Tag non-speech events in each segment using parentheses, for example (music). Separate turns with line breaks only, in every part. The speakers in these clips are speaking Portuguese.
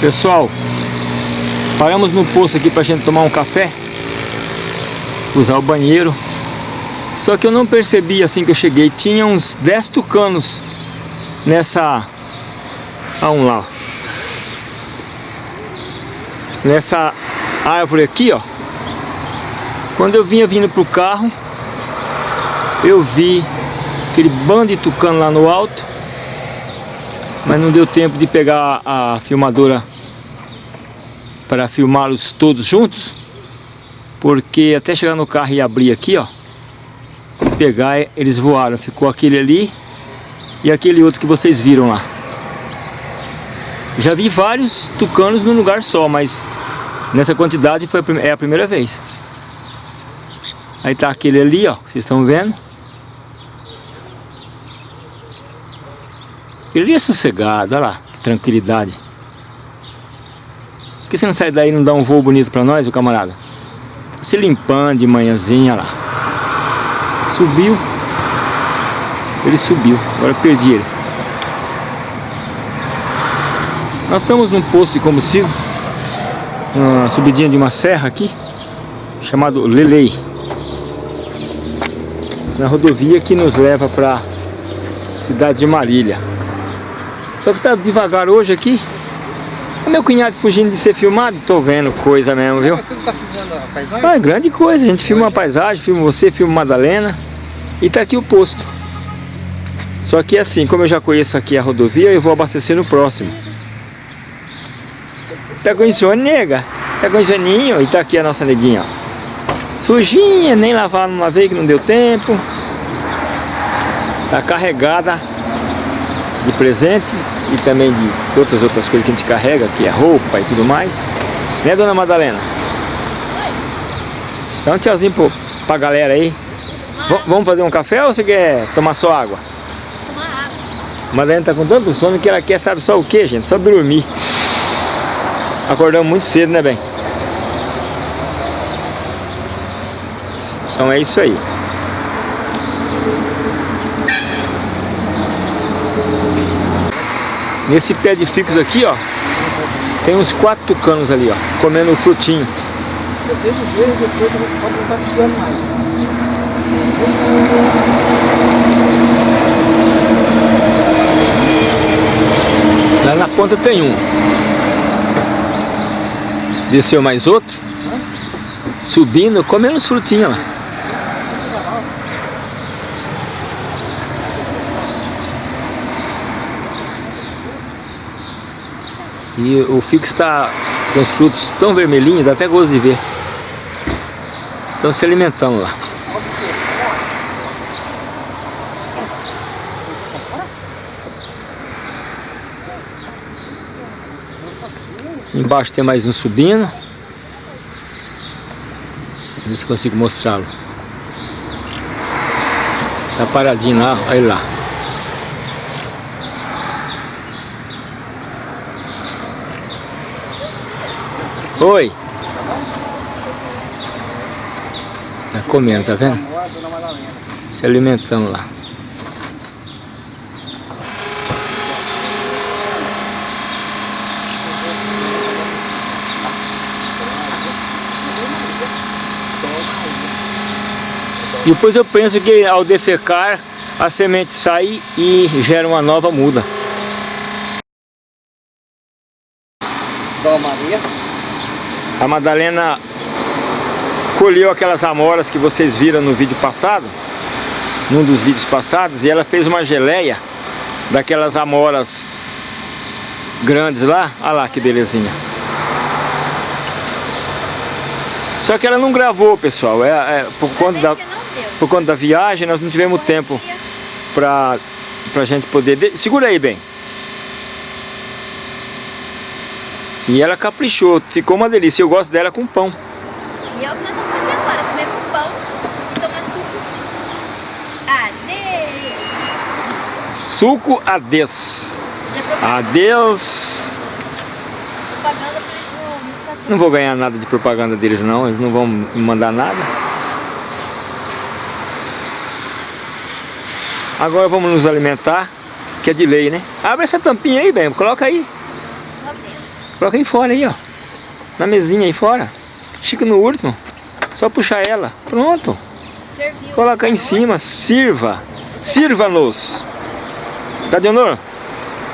Pessoal, paramos no posto aqui pra gente tomar um café, usar o banheiro. Só que eu não percebi assim que eu cheguei, tinha uns 10 tucanos nessa... Ah, um lá. Nessa árvore aqui, ó. Quando eu vinha vindo pro carro, eu vi aquele bando de tucano lá no alto. Mas não deu tempo de pegar a filmadora para filmá-los todos juntos. Porque até chegar no carro e abrir aqui, ó. Pegar, eles voaram. Ficou aquele ali e aquele outro que vocês viram lá. Já vi vários tucanos num lugar só, mas nessa quantidade foi a, é a primeira vez. Aí tá aquele ali, ó, vocês estão vendo. Ele é sossegado, olha lá, que tranquilidade. Por que você não sai daí e não dá um voo bonito pra nós, o camarada? Tá se limpando de manhãzinha lá. Subiu. Ele subiu, agora perdi ele. Nós estamos num posto de combustível, uma subidinha de uma serra aqui, chamado Lelei na rodovia que nos leva para cidade de Marília. Só que tá devagar hoje aqui. O meu cunhado fugindo de ser filmado, tô vendo coisa mesmo, viu? Você não tá filmando a paisagem? Ah, é grande coisa, a gente filma a paisagem, filma você, filma Madalena e tá aqui o posto. Só que assim, como eu já conheço aqui a rodovia, eu vou abastecer no próximo. Tá insônia, nega? Tá com soninho? E tá aqui a nossa neguinha, ó. Sujinha, nem lavar uma vez que não deu tempo. Tá carregada de presentes e também de outras outras coisas que a gente carrega, que é roupa e tudo mais. Né, dona Madalena? Dá um tchauzinho pro, pra galera aí. vamos fazer um café ou você quer tomar só água? Tomar água. Madalena tá com tanto sono que ela quer, sabe só o que, gente? Só dormir. Acordamos muito cedo, né, bem? Então é isso aí. Nesse pé de ficus aqui, ó, tem uns quatro tucanos ali, ó, comendo o frutinho. Lá na ponta tem um. Desceu mais outro. Subindo, comendo os frutinhos lá. E o fico está com os frutos tão vermelhinhos, dá até gosto de ver. Estão se alimentando lá. Embaixo tem mais um subindo. Ver se consigo mostrá-lo. Tá paradinho lá, olha lá. Oi. Tá comendo, tá vendo? Se alimentando lá. Depois eu penso que ao defecar a semente sai e gera uma nova muda. Dona Maria. A Madalena colheu aquelas amoras que vocês viram no vídeo passado, num dos vídeos passados, e ela fez uma geleia daquelas amoras grandes lá. Olha lá que belezinha. Só que ela não gravou, pessoal. É, é por, conta da, por conta da viagem, nós não tivemos tempo pra, pra gente poder... Segura aí, bem. E ela caprichou, ficou uma delícia. Eu gosto dela com pão.
E é o que nós vamos fazer agora, comer com pão e tomar suco adeus.
Suco adeus. Adeus. Propaganda pra eles Não vou ganhar nada de propaganda deles não, eles não vão me mandar nada. Agora vamos nos alimentar, que é de lei, né? Abre essa tampinha aí, bem, coloca aí. Coloca aí fora aí, ó. Na mesinha aí fora. Chica no último. Só puxar ela. Pronto.
Serviu.
Coloca aí em cima. Sirva. Sirva-nos. Gadionor,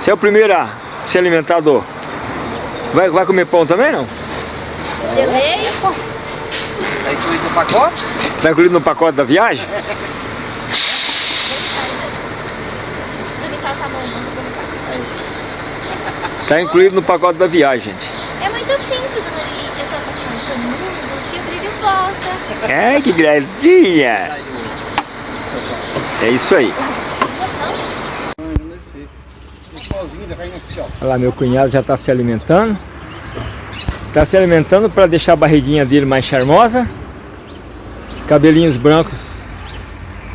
você é o primeiro a se alimentar do... Vai, vai comer pão também, não?
Geleia.
Tá incluído no pacote?
Tá incluído no pacote da viagem?
Precisa me tratar a mão, não. vou botar.
Tá incluído no pacote da viagem, gente.
É muito simples, dona Lili. É só passar um canudo que o brilho volta.
É, que gracinha! É isso aí. Olha lá, meu cunhado já está se alimentando. Está se alimentando para deixar a barriguinha dele mais charmosa. Os cabelinhos brancos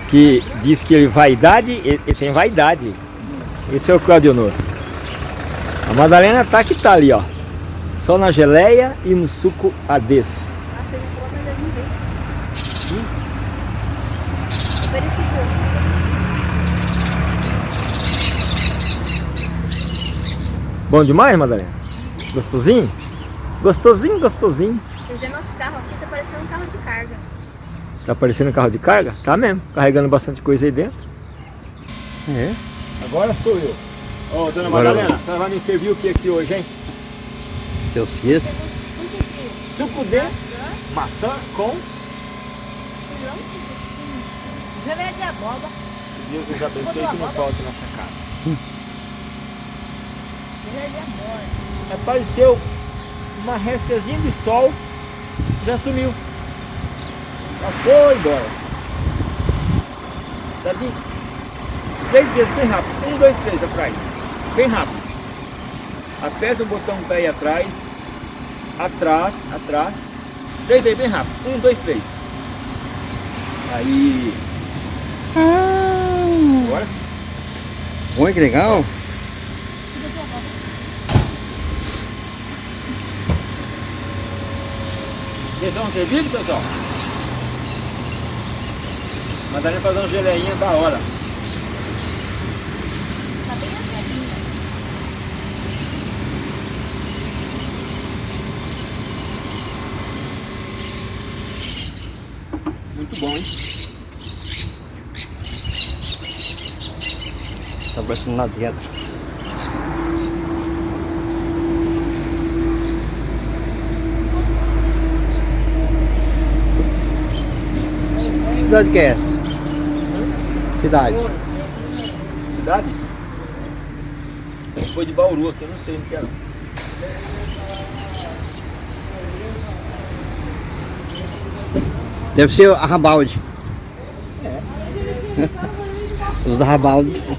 que diz que ele vaidade, ele, ele tem vaidade. Esse é o Claudio Honor. A Madalena tá que tá ali, ó. Só na geleia e no suco Ades.
Pouco.
Bom demais, Madalena? Gostosinho? Gostosinho, gostosinho.
Quer dizer, nosso carro aqui tá parecendo um carro de carga.
Tá parecendo um carro de carga? Tá mesmo, carregando bastante coisa aí dentro.
É.
Agora sou eu. Ô, dona
Agora
Madalena, a senhora vai me servir o que aqui hoje, hein?
Seus filhos.
Suco de
Suco de maçã com...
Geleia de abóbora.
Deus nos abençoe que não falte nessa casa.
Geleia de abóbora.
Apareceu uma restezinha de sol, já sumiu. Já foi embora. Davi, três vezes bem rápido. Um, dois, três atrás. Bem rápido. Aperta o botão pé aí atrás. Atrás, atrás. Três vezes bem rápido. Um, dois, três. Aí. Agora sim.
Olha que legal.
Vocês vão ter vídeo, pessoal? Mandaram fazer uma geleinha da hora. Hein?
Tá parecendo lá dentro. Cidade que é essa? Cidade.
Cidade? Foi de Bauru aqui, eu não sei onde que é não.
Deve ser Arrabalde. Os Arrabaldes.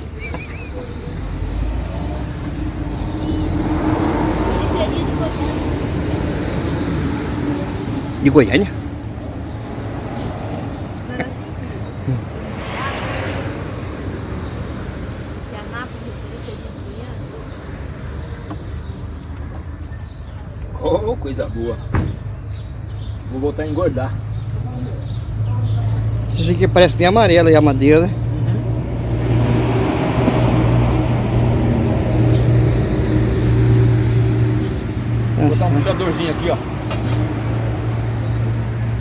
De Goiânia.
Oh, coisa boa. Vou voltar a engordar.
Isso aqui parece bem amarelo e a madeira, né?
Vou botar um
Nossa,
puxadorzinho aqui, ó.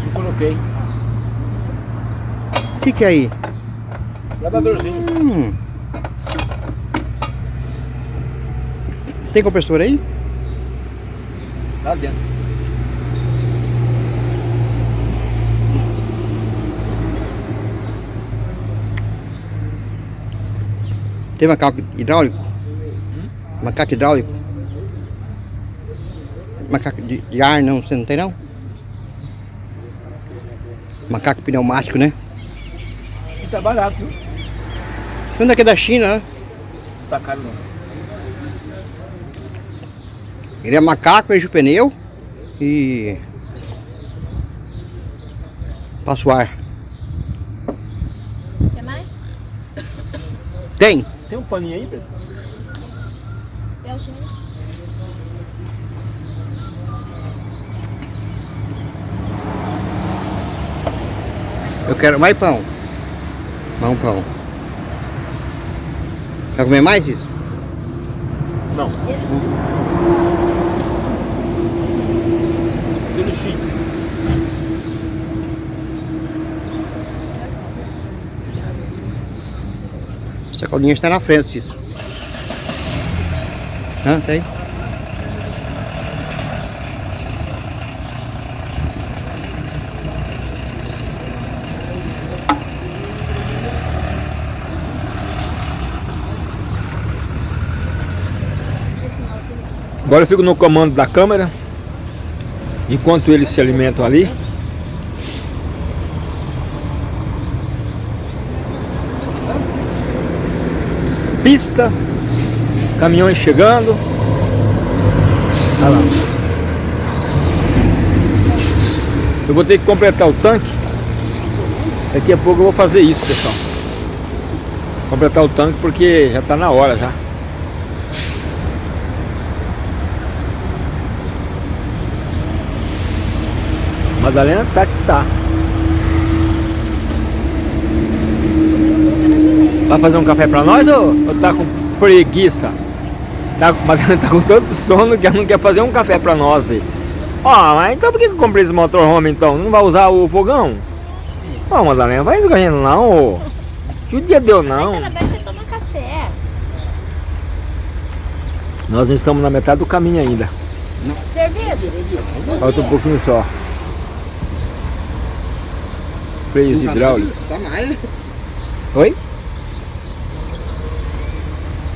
Eu coloquei.
O que que é aí?
Lavadorzinho.
Hum. Tem compressor aí?
Lá dentro.
Tem macaco hidráulico? Macaco hidráulico? Macaco de, de ar não, você não tem não? Macaco pneumático, né?
E tá barato, viu?
Isso daqui é da China, né?
Não tá caro não.
Ele é macaco, enche o pneu e passa o ar.
Quer mais?
Tem?
Tem um paninho aí, Pedro?
É o gente.
Eu quero mais pão. Mais um pão. Quer comer mais isso?
Não.
Esse... É
Aquele chique. Caldinha está na frente, Cícero. Hã? Tem?
Agora eu fico no comando da câmera. Enquanto eles se alimentam ali. Pista. Caminhões chegando. Olha lá. Eu vou ter que completar o tanque. Daqui a pouco eu vou fazer isso, pessoal. Completar o tanque porque já está na hora já. Madalena tá que tá. Vai fazer um café pra nós ou, ou tá com preguiça? Tá, Madalena tá com tanto sono que ela não quer fazer um café pra nós aí. Ó, mas então por que eu comprei esse motorhome então? Não vai usar o fogão? Ó, Madalena, vai ganhando não, ô. Que dia deu não.
Vai, Carabé, você toma café.
Nós não estamos na metade do caminho ainda.
Servido?
Falta um pouquinho só. Freios hidráulicos.
Só mais.
Oi?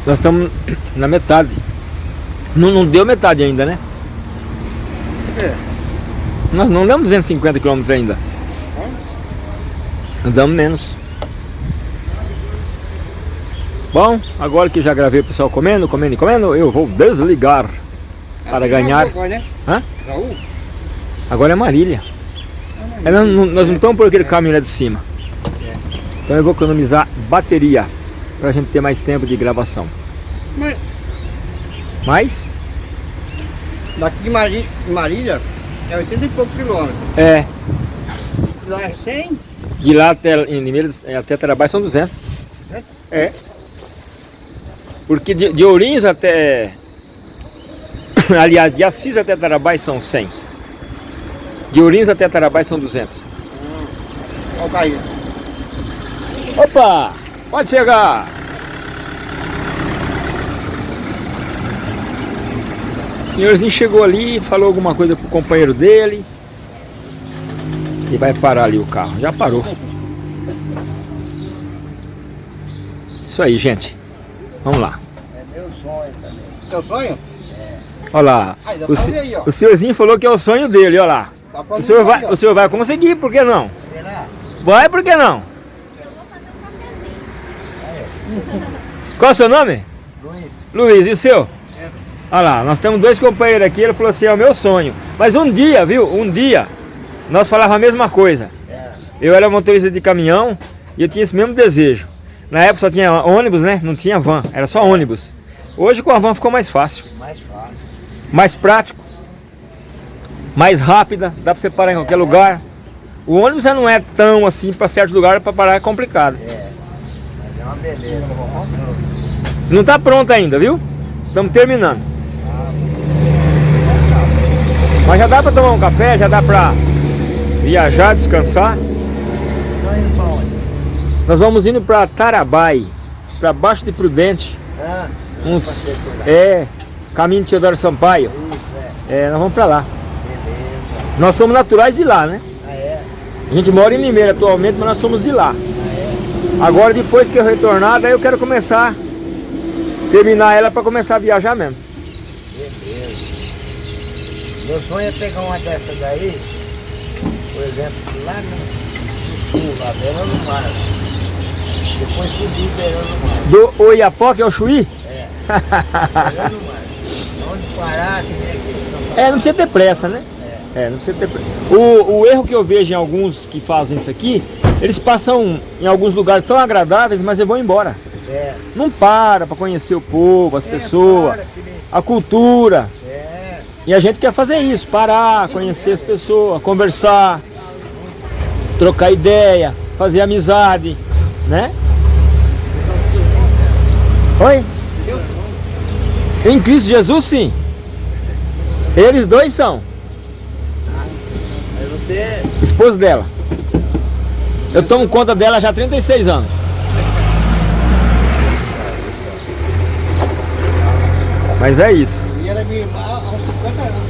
Nós estamos na metade. Não, não deu metade ainda, né?
É.
Nós não damos 250 km ainda. Andamos menos. Bom, agora que já gravei o pessoal comendo, comendo e comendo, eu vou desligar para ganhar.
Agora, né?
Hã? Agora é Marília. É, nós, não- nós não estamos por aquele caminho lá de cima. Então eu vou economizar bateria para a gente ter mais tempo de gravação.
Mas
Mas,
daqui de Marília, é 80 e poucos quilômetros.
é,
Lá é 100?
de lá até, em Limeira, até Tarabás são 200. É. Porque de, de Ourinhos até... (coughs) Aliás, de Assis até Tarabás são 100. De Ourinhos até Tarabás são 200.
Olha o carrinho.
Opa! Pode chegar! O senhorzinho chegou ali, falou alguma coisa pro companheiro dele. E vai parar ali o carro. Já parou. Isso aí, gente. Vamos lá.
É meu sonho também. Seu sonho?
Olha lá.
Dá
O,
aí, ó.
o senhorzinho falou que é o sonho dele, olha lá.
Pra
O senhor, vai, o senhor vai conseguir, por que não?
Será?
Vai, por que não?
Eu vou fazer um cafezinho.
Qual é o seu nome?
Luiz.
Luiz, e o seu?
É.
Olha lá, nós temos dois companheiros aqui, ele falou assim, é o meu sonho. Mas um dia, viu, um dia, nós falávamos a mesma coisa.
É.
Eu era motorista de caminhão e eu tinha esse mesmo desejo. Na época só tinha ônibus, né? Não tinha van, era só ônibus. Hoje com a van ficou mais fácil,
Mais fácil.
mais prático, mais rápida, dá pra você parar em qualquer lugar. O ônibus já não é tão assim, para certos lugares para parar é complicado.
É. Uma beleza.
Não tá pronto ainda, viu? Estamos terminando. Mas já dá para tomar um café, já dá para viajar, descansar.
Bom.
Nós vamos indo para Tarabai, para baixo de Prudente,
Ah,
uns é caminho de Teodoro Sampaio.
isso, é.
É, nós vamos para lá.
Beleza.
Nós somos naturais de lá, né?
Ah, é?
A gente mora em Limeira atualmente, mas nós somos de lá. Agora depois que eu retornar, daí eu quero começar terminar ela para começar a viajar mesmo.
Beleza. Meu sonho é pegar uma dessas daí, por exemplo, lá no sul, lá beirando o mar. Depois subir beirando o mar.
Do Oiapoque ao Chuí?
Beirando o mar. Onde parar, que nem que
É, não precisa ter pressa, né? É, não precisa ter. O, o erro que eu vejo em alguns que fazem isso aqui, eles passam em alguns lugares tão agradáveis, mas eles vão embora.
É.
Não para para conhecer o povo, as pessoas,
para,
a cultura.
É.
E a gente quer fazer isso, parar, conhecer as pessoas, conversar, trocar ideia, fazer amizade, né? Oi? Em Cristo Jesus, sim. Eles dois são.
Você é
Esposo dela. Eu tomo conta dela já há 36 anos. Mas é isso.
E ela é minha irmã há uns 50 anos.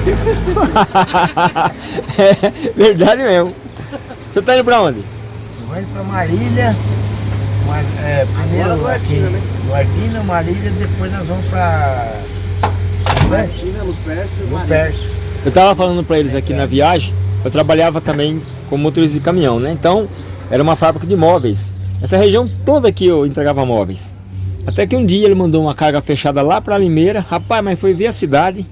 (laughs)
é verdade mesmo. Você tá indo pra onde?
Vou indo pra Marília. Mar, é, primeiro
Agora. Guartina, né?
Guartina, Marília, depois nós vamos pra
Martina, Lupércio, Maria.
Lupércio.
Eu tava falando pra eles aqui na viagem, eu trabalhava também como motorista de caminhão, né? Então, era uma fábrica de móveis. Essa região toda aqui eu entregava móveis. Até que um dia ele mandou uma carga fechada lá pra Limeira. Rapaz, mas foi ver a cidade.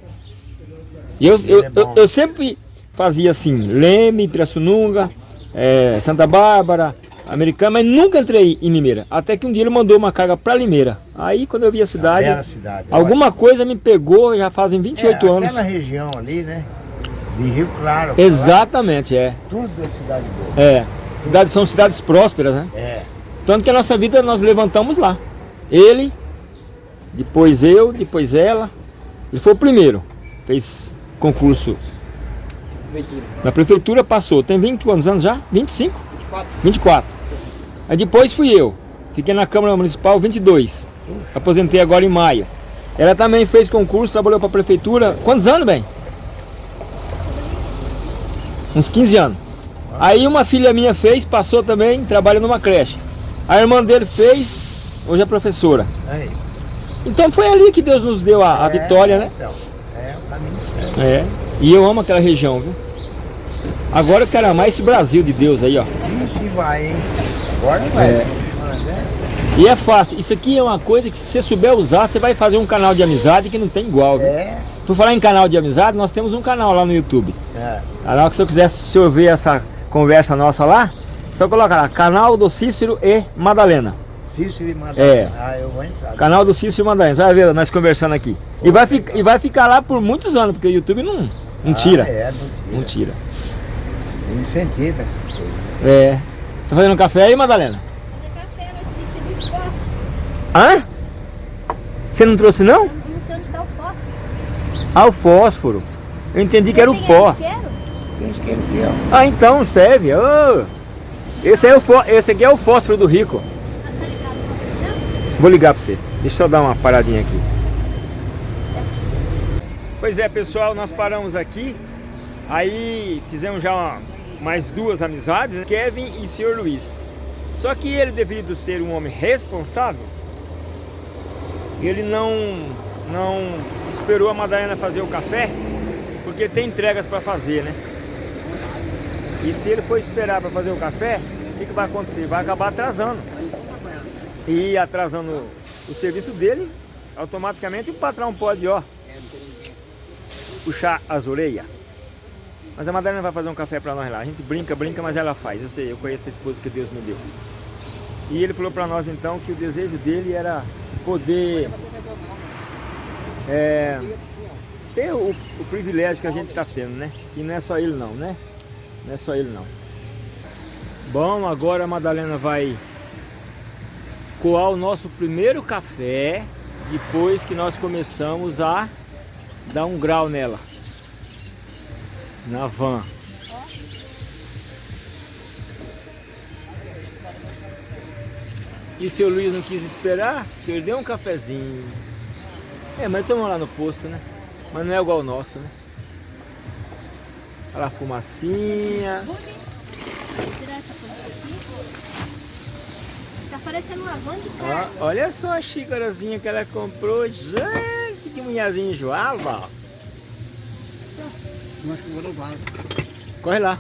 E eu, eu,
é
eu, eu sempre fazia assim, Leme, Pirassununga, eh, Santa Bárbara, Americana, mas nunca entrei em Limeira. Até que um dia ele mandou uma carga pra Limeira. Aí quando eu vi a cidade,
Bela cidade.
alguma coisa me pegou, já fazem 28
é,
anos.
Aquela região ali, né? De Rio Claro.
Exatamente, é.
Tudo é cidade boa.
É. Cidades, são cidades prósperas, né?
É.
Tanto que a nossa vida nós levantamos lá. Ele, depois eu, depois ela. Ele foi o primeiro. Fez concurso na prefeitura, passou. Tem 20 anos anos já? 25?
24.
24. Aí depois fui eu. Fiquei na Câmara Municipal 22. Aposentei agora em maio. Ela também fez concurso, trabalhou para a prefeitura. Quantos anos, bem? Uns 15 anos. Aí uma filha minha fez, passou também, trabalha numa creche. A irmã dele fez, hoje é professora.
Aí.
Então foi ali que Deus nos deu a, a
É,
vitória, né?
Então, é o caminho certo.
É. E eu amo aquela região, viu? Agora eu quero amar esse Brasil de Deus aí, ó.
Ixi, vai, hein? Agora vai.
É. E é fácil. Isso aqui é uma coisa que se você souber usar, você vai fazer um canal de amizade que não tem igual, viu?
É.
Por falar em canal de amizade, nós temos um canal lá no YouTube.
é.
A hora que você quiser se ouvir essa conversa nossa lá, só coloca lá, canal do Cícero e Madalena.
Cícero e Madalena.
É.
Ah, eu vou entrar.
Canal do Cícero e Madalena, você vai ver nós conversando aqui. E vai, e vai ficar lá por muitos anos, porque o YouTube não, não tira.
Ah, é, não
Não
tira.
tira.
Incentiva essas coisas.
É. Tá fazendo café aí, Madalena?
Fazer café, mas esqueci do fósforo.
Hã? Você não trouxe não?
Eu Não sei onde tá o fósforo.
Ah, o fósforo. Eu entendi que era o
Tem
pó.
isqueiro?
Tem isqueiro aqui, ó.
Ah, então serve. Ô. Esse, é o fó- esse aqui é o fósforo do rico.
Tá tá?
Vou ligar pra você. Deixa eu dar uma paradinha aqui. Pois é, pessoal, nós paramos aqui. Aí fizemos já uma- mais duas amizades, né? Kevin e Sr. Luiz. Só que ele, devido ser um homem responsável, ele não, não esperou a Madalena fazer o café, porque tem entregas para fazer, né? E se ele for esperar para fazer o café, o que, que vai acontecer? Vai acabar atrasando. E atrasando o serviço dele, automaticamente o patrão pode, ó, puxar as orelhas. Mas a Madalena vai fazer um café pra nós lá. A gente brinca, brinca, mas ela faz. Eu sei, eu conheço a esposa que Deus me deu. E ele falou pra nós então que o desejo dele era poder é, ter o, o privilégio que a gente tá tendo, né? E não é só ele não, né? Não é só ele não. Bom, agora a Madalena vai coar o nosso primeiro café depois que nós começamos a dar um grau nela na van. E seu Luiz não quis esperar, perdeu um cafezinho. É, mas estamos lá no posto, né? Mas não é igual o nosso, né? Olha lá a fumacinha.
Tá parecendo uma van de
Ó,
carro.
olha só a xícarazinha que ela comprou. Gente, que mulherzinha enjoada.
Eu acho que eu vou levar.
Corre lá.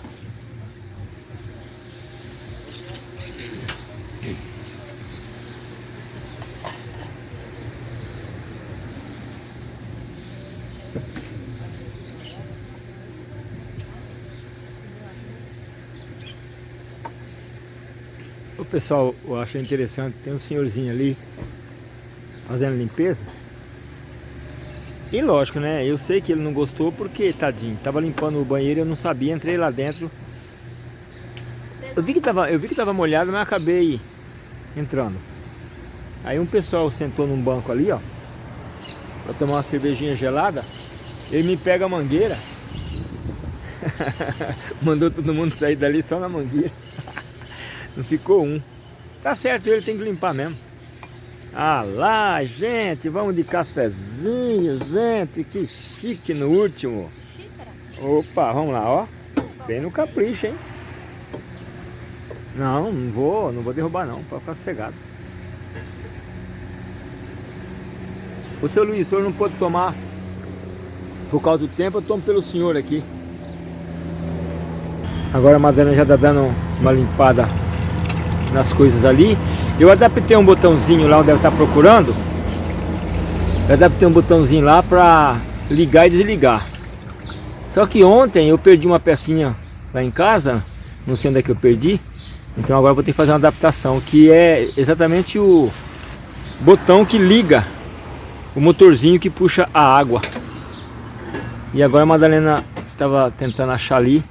Pessoal, eu achei interessante, tem um senhorzinho ali fazendo limpeza. E lógico, né? Eu sei que ele não gostou porque, tadinho, tava limpando o banheiro, eu não sabia, entrei lá dentro. Eu vi que tava, eu vi que tava molhado, mas acabei entrando. Aí um pessoal sentou num banco ali, ó, pra tomar uma cervejinha gelada. Ele me pega a mangueira (laughs) Mandou todo mundo sair dali só na mangueira. Não ficou um. Tá certo, ele tem que limpar mesmo. Ah lá, gente, vamos de cafezinho, gente, que chique no último. Opa, vamos lá, ó. Bem no capricho, hein? Não, não vou, não vou derrubar não, para ficar sossegado. O seu Luiz, o senhor não pode tomar por causa do tempo, eu tomo pelo senhor aqui. Agora a Madalena já está dando uma limpada nas coisas ali. Eu adaptei um botãozinho lá onde ela está procurando. Eu adaptei um botãozinho lá para ligar e desligar. Só que ontem eu perdi uma pecinha lá em casa. Não sei onde é que eu perdi. Então agora vou ter que fazer uma adaptação. Que é exatamente o botão que liga o motorzinho que puxa a água. E agora a Madalena estava tentando achar ali.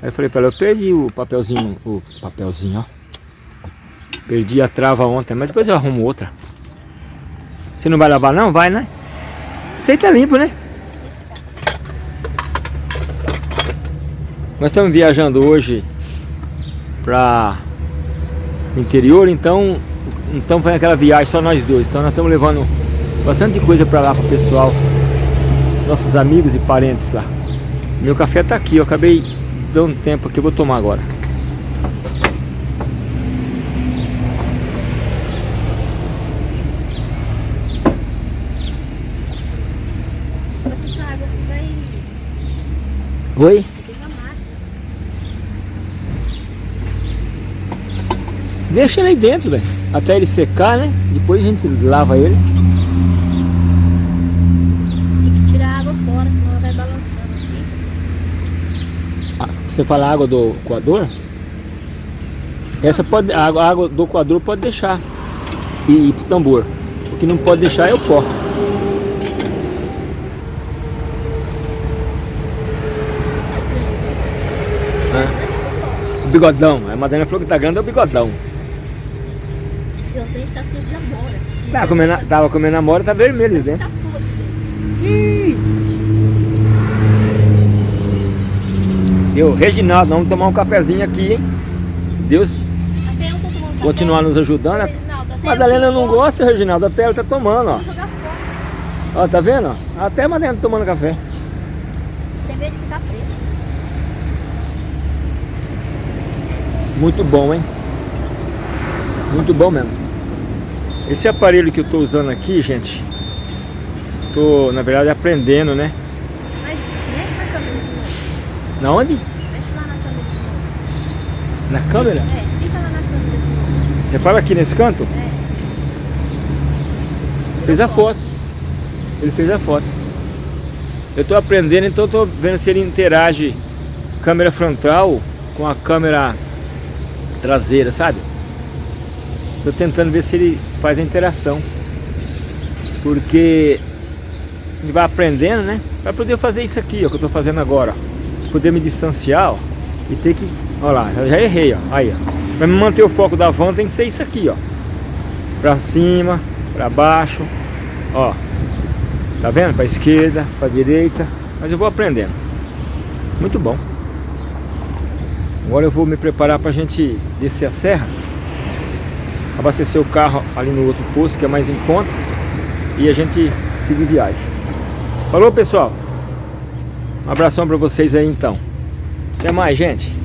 Aí eu falei para ela, eu perdi o papelzinho, o papelzinho, ó. Perdi a trava ontem, mas depois eu arrumo outra. Você não vai lavar não? Vai, né? Você tá limpo, né? Nós estamos viajando hoje para o interior, então estamos fazendo aquela viagem só nós dois. Então nós estamos levando bastante coisa para lá para o pessoal, nossos amigos e parentes lá. Meu café está aqui, eu acabei dando tempo aqui, eu vou tomar agora. Oi? Deixa ele aí dentro, velho. Até ele secar, né? Depois a gente lava ele.
Tem que tirar a água fora, senão ela vai balançando aqui.
Ah, Você fala água do coador? Essa pode, a água, a água do coador pode deixar e ir pro tambor. O que não pode deixar é o pó. Bigodão. A Madalena falou que tá grande é o bigodão.
Seus dentes tá sujos de amora. De
Tava comendo, tava comendo amora, tá vermelho eles dentro.
Tá podre dentro.
Seu Reginaldo, vamos tomar um cafezinho aqui, hein? Deus
café.
continuar nos ajudando.
Reginaldo,
Madalena não gosta, Reginaldo, até ela tá tomando, ó. Ó, tá vendo? Até a Madalena tá tomando café.
Tem medo de ficar preto.
Muito bom, hein? Muito bom mesmo. Esse aparelho que eu tô usando aqui, gente, tô, na verdade, aprendendo, né?
Mas mexe na câmera.
Na onde?
Mexe lá na câmera.
Na câmera?
É, fica lá na câmera.
Você fala aqui nesse canto?
É.
Fez a foto. Ele fez a foto. Eu tô aprendendo, então tô vendo se ele interage câmera frontal com a câmera traseira, sabe? Tô tentando ver se ele faz a interação. Porque ele vai aprendendo, né? Vai poder fazer isso aqui, ó, que eu tô fazendo agora. ó. Poder me distanciar, ó, e ter que... Ó lá, já errei, ó. Aí, ó. Pra me manter o foco da van tem que ser isso aqui, ó. Pra cima, pra baixo, ó. Tá vendo? Pra esquerda, pra direita. Mas eu vou aprendendo. Muito bom. Agora eu vou me preparar pra gente descer a serra. Abastecer o carro ali no outro posto, que é mais em conta. E a gente seguir viagem. Falou, pessoal? Um abração pra vocês aí, então. Até mais, gente.